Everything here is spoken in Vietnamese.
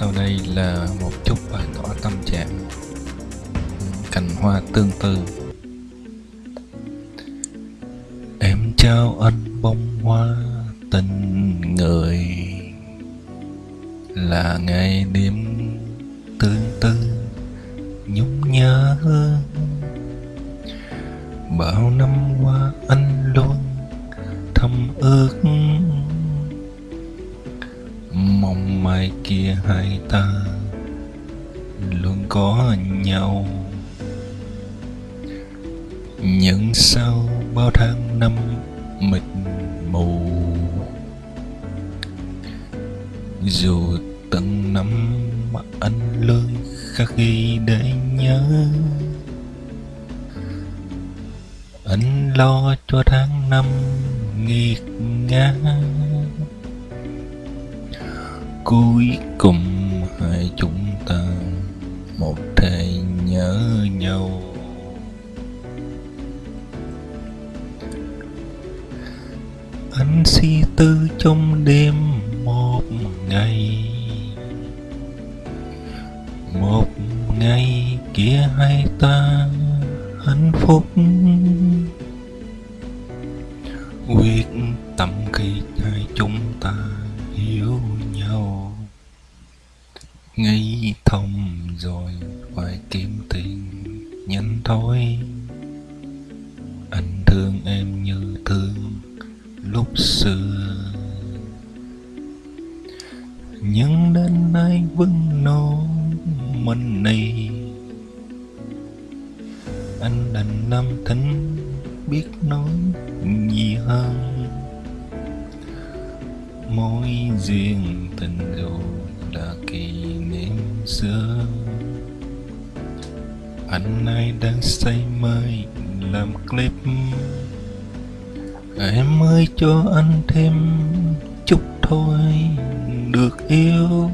Sau đây là một chút bài tỏ tâm trạng. Cành hoa tương tư. Em trao anh bông hoa tình người. Là ngày đêm tương tư, nhung nhớ Bao năm qua anh luôn thầm ước mong mai kia hai ta luôn có nhau. Những sau bao tháng năm mịt mù. Dù từng năm mà anh luôn khắc ghi để nhớ. Anh lo cho tháng năm nghiệt ngã cuối cùng hai chúng ta một thể nhớ nhau. Anh si tư trong đêm một ngày. Một ngày kia hai ta hạnh phúc. Quyết tâm khi hai chúng ta Yêu nhau. Nghĩ thông rồi phải kiếm tiền nhanh thôi. Anh thương em như thương lúc xưa. Nhưng đến nay vẫn nô mình này anh đành năm thính biết nói gì hơn mối duyên tình dù là kỷ niệm xưa. Anh nay đang say mê làm clip. Em ơi, cho anh thêm chút thôi, được yêu.